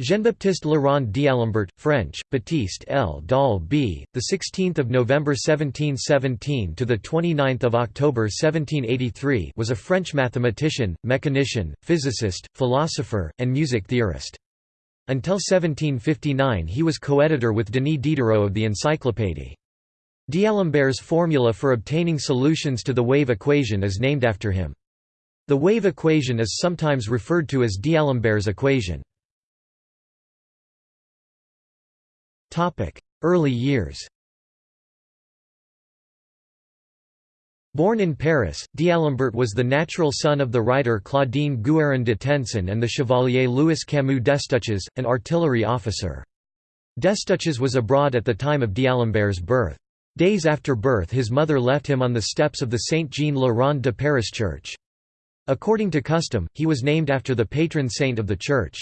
Jean-Baptiste le Rond d'Alembert, French, Baptiste L. Dal B. the 16th of November 1717 to the 29th of October 1783 was a French mathematician, mechanician, physicist, philosopher, and music theorist. Until 1759 he was co-editor with Denis Diderot of the Encyclopédie. D'Alembert's formula for obtaining solutions to the wave equation is named after him. The wave equation is sometimes referred to as D'Alembert's equation. Early years Born in Paris, D'Alembert was the natural son of the writer Claudine Guérin de Tencin and the chevalier Louis Camus Destouches, an artillery officer. Destouches was abroad at the time of D'Alembert's birth. Days after birth his mother left him on the steps of the Saint-Jean-le-Rond de Paris church. According to custom, he was named after the patron saint of the church.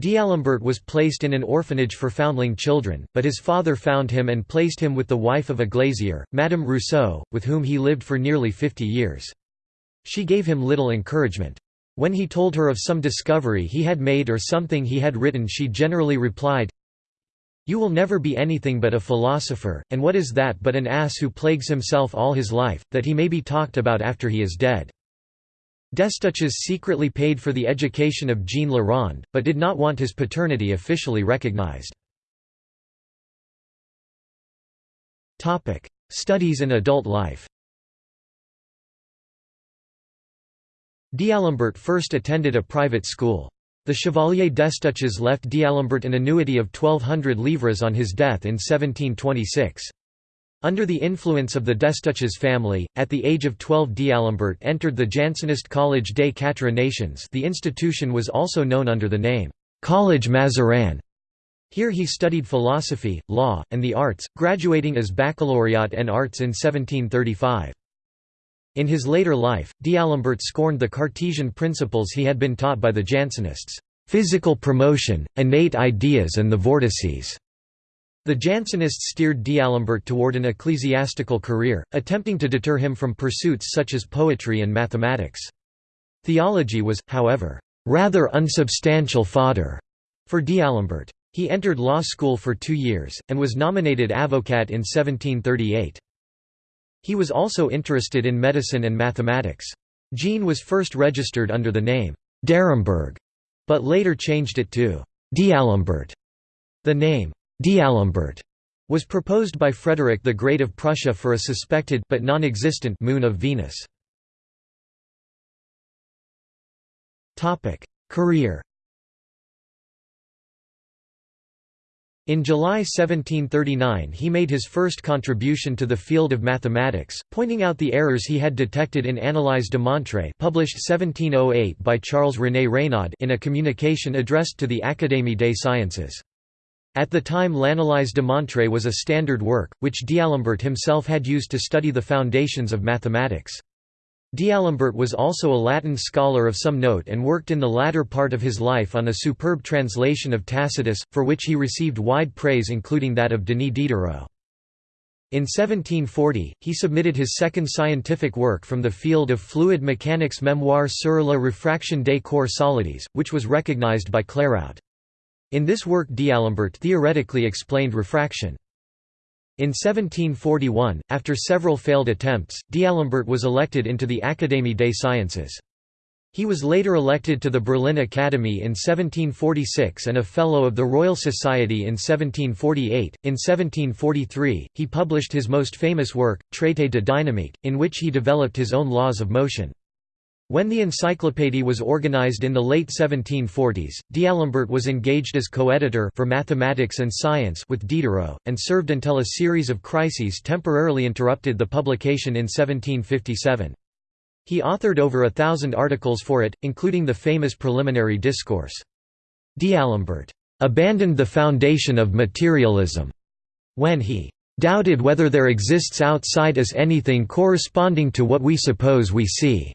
D'Alembert was placed in an orphanage for foundling children, but his father found him and placed him with the wife of a glazier, Madame Rousseau, with whom he lived for nearly fifty years. She gave him little encouragement. When he told her of some discovery he had made or something he had written she generally replied, You will never be anything but a philosopher, and what is that but an ass who plagues himself all his life, that he may be talked about after he is dead. Destouches secretly paid for the education of Jean Le Rond, but did not want his paternity officially recognized. Studies and adult life D'Alembert first attended a private school. The Chevalier Destouches left D'Alembert an annuity of 1200 livres on his death in 1726. Under the influence of the Destouches family, at the age of 12 D'Alembert entered the Jansenist College des Quatre Nations the institution was also known under the name, College Mazarin. Here he studied philosophy, law, and the arts, graduating as baccalaureate en arts in 1735. In his later life, D'Alembert scorned the Cartesian principles he had been taught by the Jansenists, physical premotion, innate ideas and the vortices. The Jansenists steered D'Alembert toward an ecclesiastical career, attempting to deter him from pursuits such as poetry and mathematics. Theology was, however, rather unsubstantial fodder for D'Alembert. He entered law school for two years, and was nominated avocat in 1738. He was also interested in medicine and mathematics. Jean was first registered under the name d'Aremberg, but later changed it to D'Alembert. The name D'Alembert was proposed by Frederick the Great of Prussia for a suspected but non-existent moon of Venus. Topic: Career. In July 1739 he made his first contribution to the field of mathematics, pointing out the errors he had detected in Analyse démontrée published 1708 by Charles René Reyneau in a communication addressed to the Académie des Sciences. At the time L'Analyse démontrée was a standard work, which D'Alembert himself had used to study the foundations of mathematics. D'Alembert was also a Latin scholar of some note and worked in the latter part of his life on a superb translation of Tacitus, for which he received wide praise including that of Denis Diderot. In 1740, he submitted his second scientific work from the field of fluid mechanics Mémoire sur la réfraction des corps solides, which was recognized by Clairaut. In this work D'Alembert theoretically explained refraction. In 1741, after several failed attempts, D'Alembert was elected into the Académie des Sciences. He was later elected to the Berlin Academy in 1746 and a Fellow of the Royal Society in 1748. In 1743, he published his most famous work, Traité de dynamique, in which he developed his own laws of motion. When the encyclopédie was organized in the late 1740s, D'Alembert was engaged as co-editor for mathematics and science with Diderot, and served until a series of crises temporarily interrupted the publication in 1757. He authored over a thousand articles for it, including the famous preliminary discourse. D'Alembert abandoned the foundation of materialism when he doubted whether there exists outside us anything corresponding to what we suppose we see.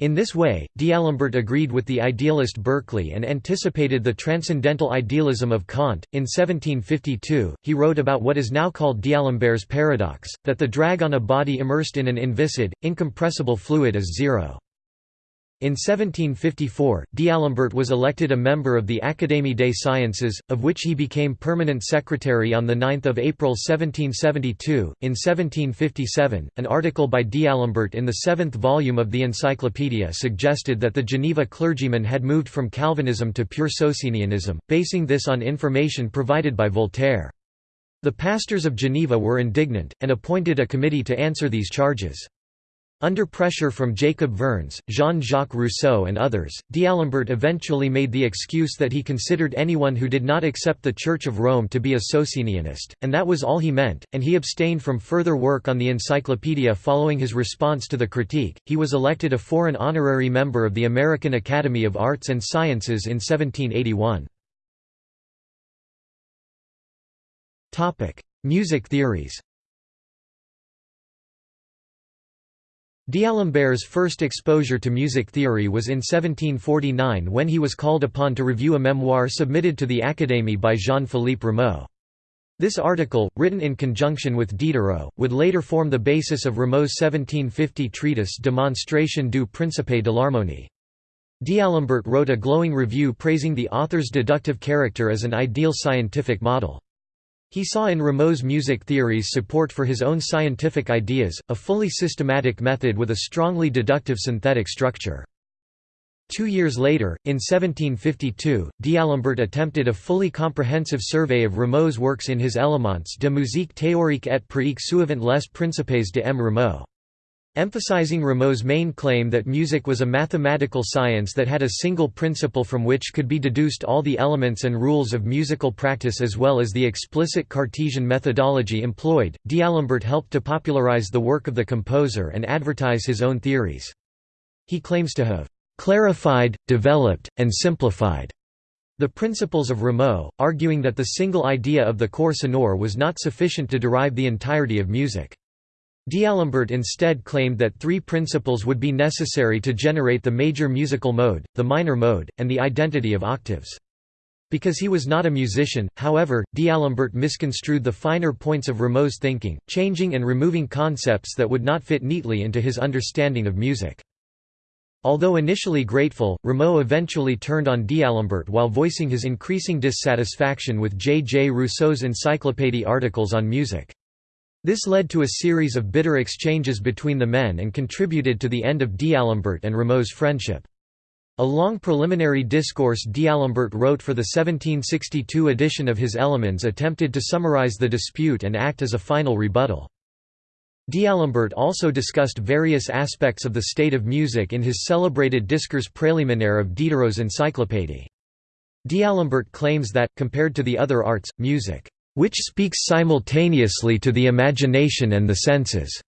In this way, D'Alembert agreed with the idealist Berkeley and anticipated the transcendental idealism of Kant. In 1752, he wrote about what is now called D'Alembert's paradox, that the drag on a body immersed in an inviscid, incompressible fluid is zero. In 1754, D'Alembert was elected a member of the Académie des Sciences, of which he became permanent secretary on 9 April 1772. In 1757, an article by D'Alembert in the seventh volume of the Encyclopaedia suggested that the Geneva clergymen had moved from Calvinism to pure Socinianism, basing this on information provided by Voltaire. The pastors of Geneva were indignant, and appointed a committee to answer these charges. Under pressure from Jacob Vernes, Jean-Jacques Rousseau and others, D'Alembert eventually made the excuse that he considered anyone who did not accept the Church of Rome to be a Socinianist, and that was all he meant, and he abstained from further work on the Encyclopedia following his response to the critique. He was elected a foreign honorary member of the American Academy of Arts and Sciences in 1781. Music theories D'Alembert's first exposure to music theory was in 1749 when he was called upon to review a memoir submitted to the Académie by Jean-Philippe Rameau. This article, written in conjunction with Diderot, would later form the basis of Rameau's 1750 treatise Démonstration du principe de l'harmonie. D'Alembert wrote a glowing review praising the author's deductive character as an ideal scientific model. He saw in Rameau's music theories support for his own scientific ideas, a fully systematic method with a strongly deductive synthetic structure. Two years later, in 1752, D'Alembert attempted a fully comprehensive survey of Rameau's works in his Éléments de musique théorique et pratique suivant les principes de M. Rameau. Emphasizing Rameau's main claim that music was a mathematical science that had a single principle from which could be deduced all the elements and rules of musical practice as well as the explicit Cartesian methodology employed, D'Alembert helped to popularize the work of the composer and advertise his own theories. He claims to have "...clarified, developed, and simplified." The principles of Rameau, arguing that the single idea of the corps sonore was not sufficient to derive the entirety of music. D'Alembert instead claimed that three principles would be necessary to generate the major musical mode, the minor mode, and the identity of octaves. Because he was not a musician, however, D'Alembert misconstrued the finer points of Rameau's thinking, changing and removing concepts that would not fit neatly into his understanding of music. Although initially grateful, Rameau eventually turned on D'Alembert while voicing his increasing dissatisfaction with J. J. Rousseau's encyclopédie articles on music. This led to a series of bitter exchanges between the men and contributed to the end of D'Alembert and Rameau's friendship. A long preliminary discourse D'Alembert wrote for the 1762 edition of his Elements attempted to summarize the dispute and act as a final rebuttal. D'Alembert also discussed various aspects of the state of music in his celebrated Discours préliminaire of Diderot's encyclopédie. D'Alembert claims that, compared to the other arts, music which speaks simultaneously to the imagination and the senses,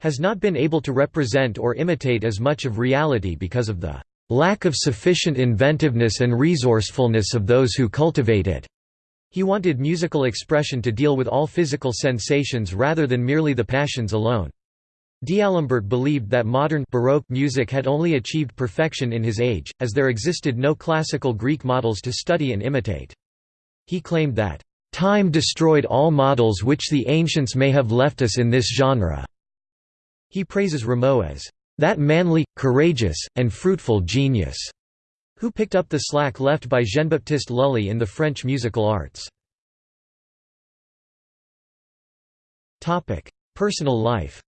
has not been able to represent or imitate as much of reality because of the lack of sufficient inventiveness and resourcefulness of those who cultivate it. He wanted musical expression to deal with all physical sensations rather than merely the passions alone. D'Alembert believed that modern Baroque music had only achieved perfection in his age, as there existed no classical Greek models to study and imitate. He claimed that Time destroyed all models which the ancients may have left us in this genre." He praises Rameau as, "...that manly, courageous, and fruitful genius," who picked up the slack left by Jean-Baptiste Lully in the French musical arts. Personal life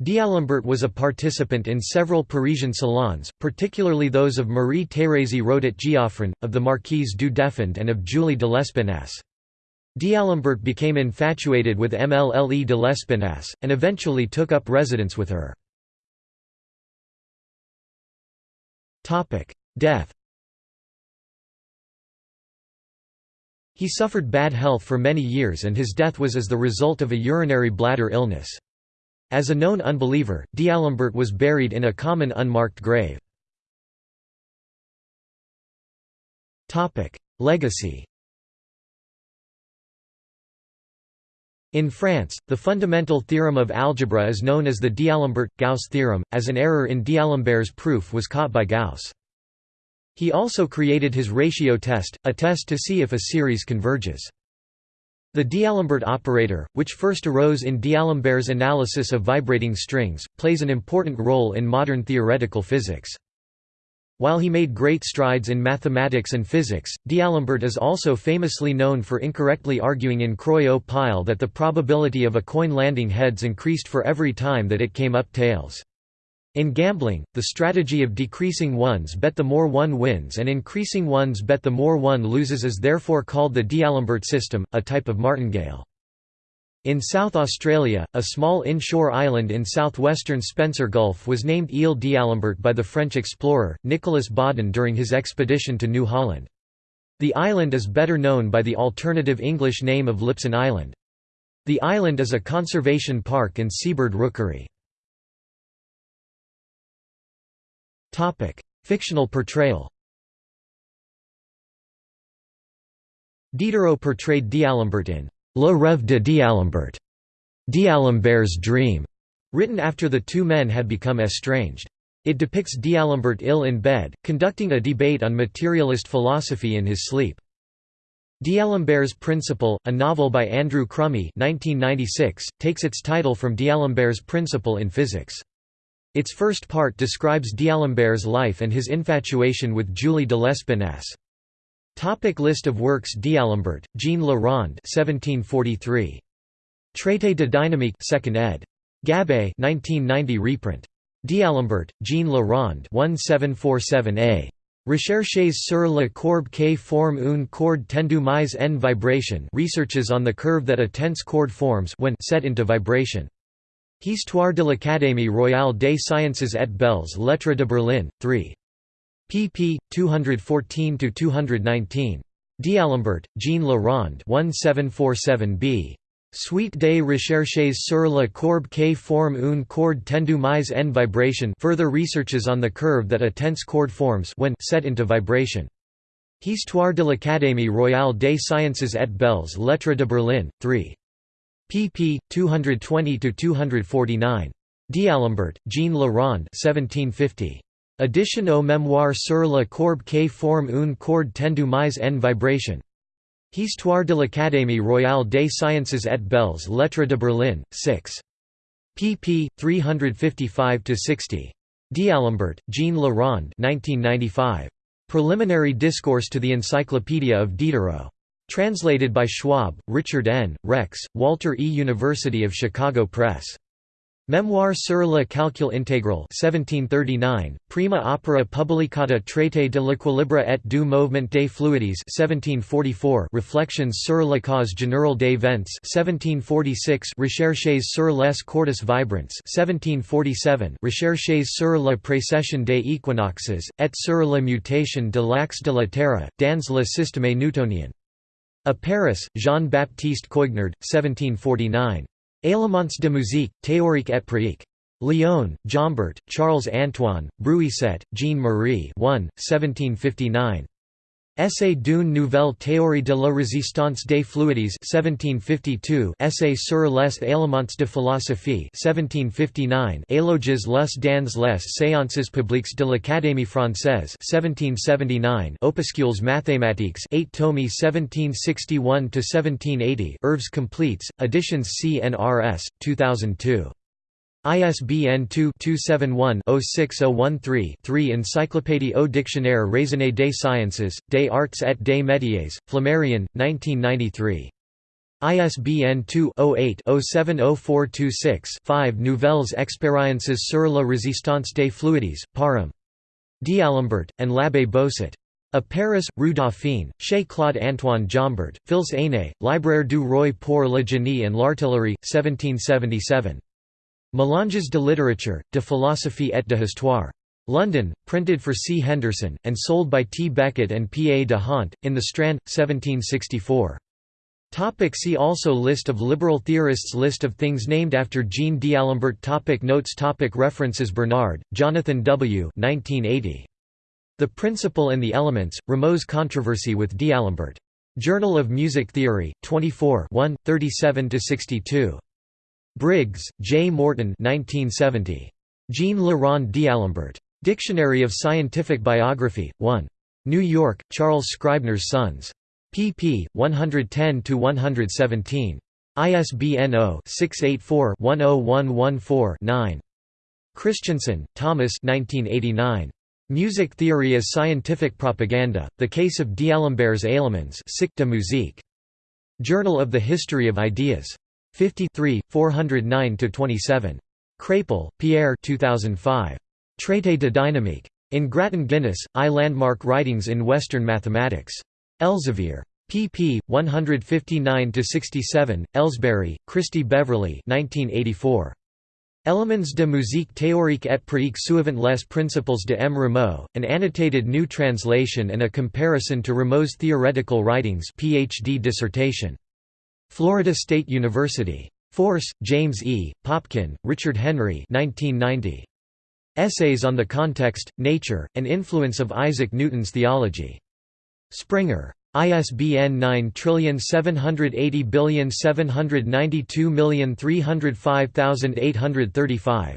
D'Alembert was a participant in several Parisian salons, particularly those of Marie-Thérèse Rodet-Geoffrin, of the Marquise du Deffand and of Julie de Lespinasse. D'Alembert became infatuated with Mlle de Lespinasse, and eventually took up residence with her. Death He suffered bad health for many years and his death was as the result of a urinary bladder illness. As a known unbeliever, D'Alembert was buried in a common unmarked grave. Legacy In France, the fundamental theorem of algebra is known as the D'Alembert-Gauss theorem, as an error in D'Alembert's proof was caught by Gauss. He also created his ratio test, a test to see if a series converges. The D'Alembert operator, which first arose in D'Alembert's analysis of vibrating strings, plays an important role in modern theoretical physics. While he made great strides in mathematics and physics, D'Alembert is also famously known for incorrectly arguing in Croix ou Pile that the probability of a coin landing heads increased for every time that it came up tails. In gambling, the strategy of decreasing ones bet the more one wins and increasing ones bet the more one loses is therefore called the D'Alembert system, a type of martingale. In South Australia, a small inshore island in southwestern Spencer Gulf was named Ile d'Alembert by the French explorer, Nicolas Baudin during his expedition to New Holland. The island is better known by the alternative English name of Lipson Island. The island is a conservation park and seabird rookery. Fictional portrayal Diderot portrayed D'Alembert in Le Rêve de D'Alembert, D'Alembert's Dream, written after the two men had become estranged. It depicts D'Alembert ill in bed, conducting a debate on materialist philosophy in his sleep. D'Alembert's Principle, a novel by Andrew Crumey 1996, takes its title from D'Alembert's principle in physics. Its first part describes D'Alembert's life and his infatuation with Julie de Lespinasse. Topic list of works D'Alembert, Jean Le Rond 1743. Traité de dynamique 2nd ed. Gabay 1990 reprint. D'Alembert, Jean Le Rond 1747a. Recherches sur la courbe qui forme une corde tendue mais en vibration researches on the curve that a tense chord forms when set into vibration. Histoire de l'Académie royale des sciences et belles lettres de Berlin, 3 pp. 214–219. D'Alembert, Jean Le Rond 1747b. Suite des recherches sur la courbe qui forme une corde tendue mais en vibration further researches on the curve that a tense chord forms when set into vibration. Histoire de l'Académie royale des sciences et belles lettres de Berlin, 3. Pp. 220–249. D'Alembert, Jean Rond 1750. Addition au mémoire sur la courbe qui forme une corde tendue mais en vibration. Histoire de l'Académie royale des sciences et belles lettres de Berlin, 6. pp. 355–60. D'Alembert, Jean Rond 1995. Preliminary Discourse to the Encyclopedia of Diderot. Translated by Schwab, Richard N., Rex, Walter E. University of Chicago Press. Memoir sur le calcul intégral 1739, prima opera publicata traité de l'équilibre et du mouvement des fluides 1744 Reflections sur la cause générale des vents 1746 Recherches sur les cordes vibrantes 1747 Recherches sur la précession des équinoxes, et sur la nutation de l'axe de la Terre, dans le système newtonien. À Paris, Jean-Baptiste Coignard, 1749. Éléments de musique, théorique et pratique. Lyon, Jombert, Charles-Antoine, Bruyset, Jean-Marie 1, 1759. Essai d'une nouvelle théorie de la résistance des fluides 1752 Essai sur les éléments de philosophie 1759 Éloges les dans les séances publiques de l'Académie française 1779 Opuscules mathématiques 8 tomes 1761–1780 Œuvres completes, editions CNRS, 2002 ISBN 2-271-06013-3 Encyclopédie au Dictionnaire raisonné des sciences, des arts et des métiers, Flammarion, 1993. ISBN 2-08-070426-5 Nouvelles expériences sur la résistance des fluides, Parham. D'Alembert, and l'Abbé Bossut. À Paris, Rue Dauphine, chez Claude-Antoine Jombert, Fils Aîné, Libraire du Roi pour le génie and l'artillerie, 1777. Mélanges de littérature, de philosophie et de histoire. London, printed for C. Henderson, and sold by T. Beckett and P. A. de Hondt, in the Strand, 1764. Topic see also List of liberal theorists List of things named after Jean D'Alembert topic Notes topic References Bernard, Jonathan W. 1980. The Principle and the Elements, Rameau's Controversy with D'Alembert. Journal of Music Theory, 24 1, 37–62. Briggs, J. Morton 1970. Jean Le d'Alembert. Dictionary of Scientific Biography, 1. New York, Charles Scribner's Sons. pp. 110–117. ISBN 0-684-10114-9. Christensen, Thomas 1989. Music Theory as Scientific Propaganda, The Case of D'Alembert's musique. Journal of the History of Ideas. 53, 409–27. Crépel, Pierre 2005. Traité de dynamique. In Grattan Guinness, I Landmark Writings in Western Mathematics. Elsevier. pp. 159–67, Ellsbury, Christy Beverley 1984. Elements de musique théorique et pratique suivant les principles de M. Rameau, an annotated new translation and a comparison to Rameau's theoretical writings PhD dissertation. Florida State University. Force, James E., Popkin, Richard Henry 1990. Essays on the Context, Nature, and Influence of Isaac Newton's Theology. Springer. ISBN 9780792305835.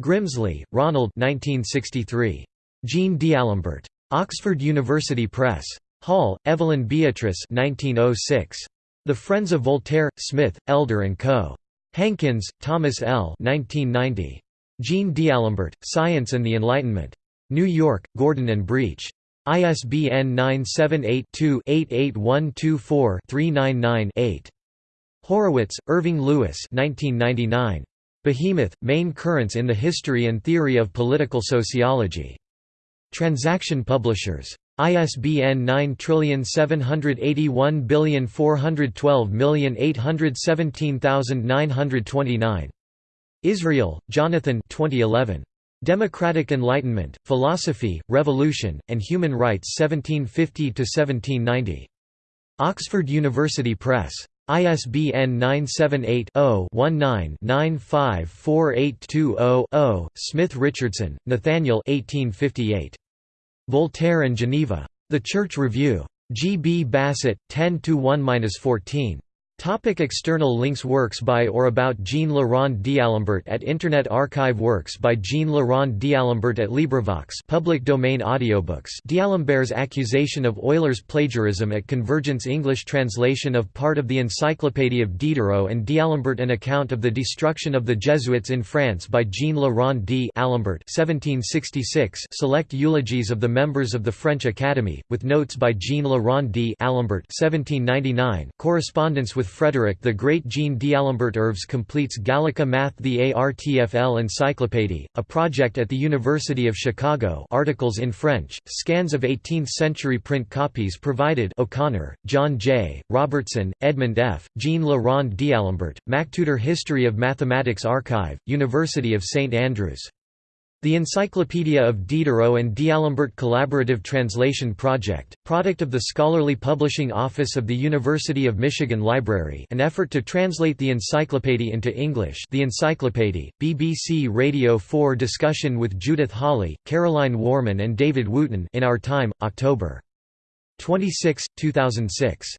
Grimsley, Ronald 1963. Jean D'Alembert. Oxford University Press. Hall, Evelyn Beatrice 1906. The Friends of Voltaire, Smith, Elder & Co. Hankins, Thomas L. 1990. Jean D'Alembert, Science and the Enlightenment. New York, Gordon and Breach. ISBN 978-2-88124-399-8. Horowitz, Irving Lewis Behemoth, Main Currents in the History and Theory of Political Sociology. Transaction Publishers. ISBN 9781412817929. Israel, Jonathan 2011. Democratic Enlightenment, Philosophy, Revolution, and Human Rights 1750–1790. Oxford University Press. ISBN 978-0-19-954820-0. Smith Richardson, Nathaniel Voltaire and Geneva. The Church Review. G. B. Bassett, 10 1–14. Topic external links Works by or about Jean Rond d'Alembert at Internet Archive Works by Jean Rond d'Alembert at LibriVox public domain audiobooks. D'Alembert's accusation of Euler's plagiarism at Convergence English translation of part of the Encyclopédie of Diderot and D'Alembert An account of the destruction of the Jesuits in France by Jean Rond d'Alembert 1766 Select eulogies of the members of the French Academy, with notes by Jean Rond d'Alembert 1799 Correspondence with Frederick the Great Jean D'Alembert Œuvres completes Gallica Math the ARTFL Encyclopédie, a project at the University of Chicago articles in French, scans of 18th-century print copies provided O'Connor, John J., Robertson, Edmund F., Jean Le Rond D'Alembert, MacTutor History of Mathematics Archive, University of St Andrews the Encyclopedia of Diderot and D'Alembert Collaborative Translation Project, product of the Scholarly Publishing Office of the University of Michigan Library an effort to translate the encyclopedia into English the Encyclopedia, BBC Radio 4 discussion with Judith Hawley, Caroline Warman and David Wootton in Our Time, October 26, 2006.